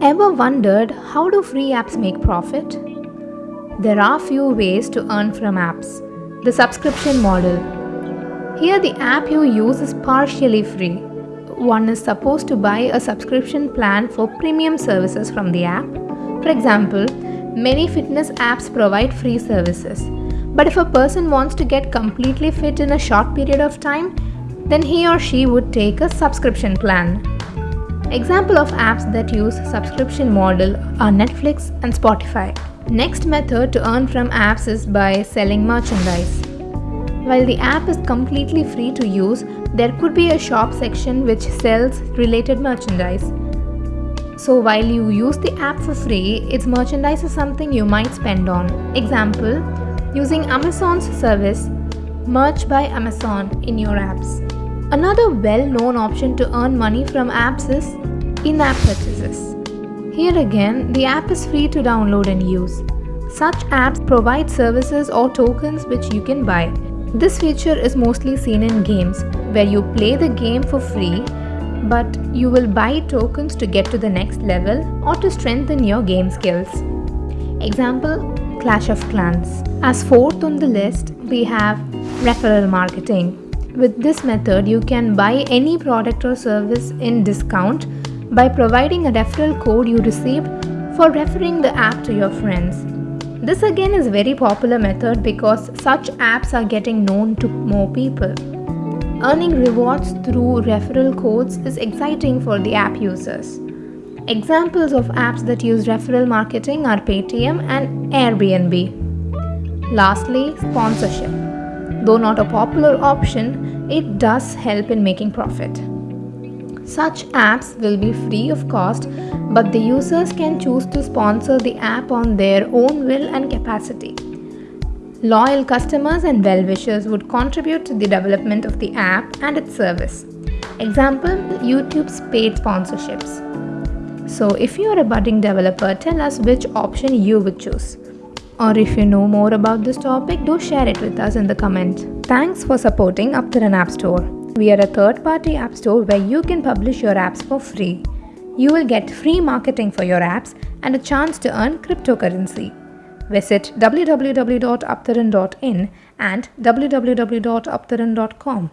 Ever wondered how do free apps make profit? There are few ways to earn from apps. The subscription model. Here the app you use is partially free. One is supposed to buy a subscription plan for premium services from the app. For example, many fitness apps provide free services. But if a person wants to get completely fit in a short period of time, then he or she would take a subscription plan. Example of apps that use subscription model are Netflix and Spotify. Next method to earn from apps is by selling merchandise. While the app is completely free to use, there could be a shop section which sells related merchandise. So while you use the app for free, its merchandise is something you might spend on. Example, using Amazon's service Merch by Amazon in your apps. Another well-known option to earn money from apps is in-app purchases. Here again, the app is free to download and use. Such apps provide services or tokens which you can buy. This feature is mostly seen in games, where you play the game for free, but you will buy tokens to get to the next level or to strengthen your game skills. Example Clash of Clans. As fourth on the list, we have referral marketing. With this method, you can buy any product or service in discount by providing a referral code you received for referring the app to your friends. This again is a very popular method because such apps are getting known to more people. Earning rewards through referral codes is exciting for the app users. Examples of apps that use referral marketing are Paytm and Airbnb. Lastly, sponsorship. Though not a popular option, it does help in making profit. Such apps will be free of cost, but the users can choose to sponsor the app on their own will and capacity. Loyal customers and well-wishers would contribute to the development of the app and its service. Example, YouTube's paid sponsorships. So if you are a budding developer, tell us which option you would choose. Or if you know more about this topic, do share it with us in the comments. Thanks for supporting Aptaran App Store. We are a third-party app store where you can publish your apps for free. You will get free marketing for your apps and a chance to earn cryptocurrency. Visit www.aptaran.in and www.aptaran.com.